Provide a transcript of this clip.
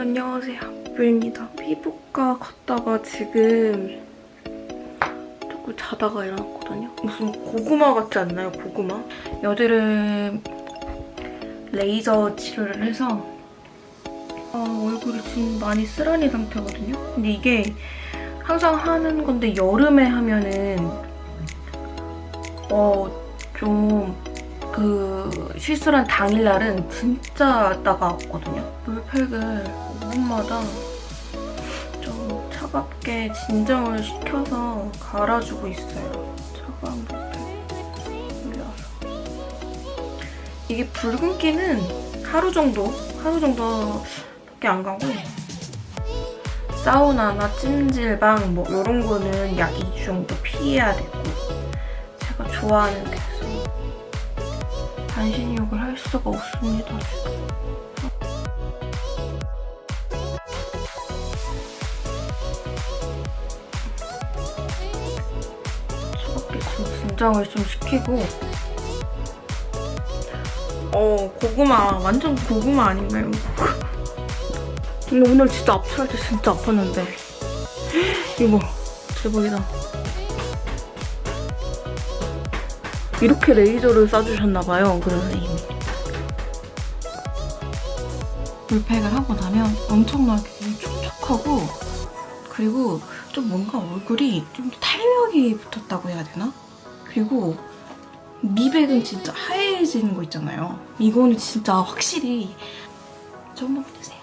안녕하세요. 뷰입니다. 피부과 갔다가 지금 조금 자다가 일어났거든요. 무슨 고구마 같지 않나요? 고구마? 여드름 레이저 치료를 해서 아, 얼굴이 지금 많이 쓰라린 상태거든요. 근데 이게 항상 하는 건데 여름에 하면은 어, 좀그 실수한 당일날은 진짜 따가웠거든요. 물팩을 5분마다 좀 차갑게 진정을 시켜서 갈아주고 있어요. 차가운 물팩 올려서. 이게 붉은기는 하루 정도, 하루 정도밖에 안 가고 사우나나 찜질방 뭐 이런 거는 약 2주 정도 피해야 되고 제가 좋아하는 그래 서 반신욕을 할 수가 없습니다. 차갑게 좀 진정을 좀 시키고 어 고구마 완전 고구마 아닌가요? 근데 오늘 진짜 압출할 때 진짜 아팠는데 이거 대박이다 이렇게 레이저를 쏴주셨나봐요. 그 선생님이 물팩을 하고 나면 엄청나게 촉촉하고 그리고 좀 뭔가 얼굴이 좀 탄력이 붙었다고 해야 되나? 그리고 미백은 진짜 하얘지는 거 있잖아요. 이거는 진짜 확실히 저 한번 보세요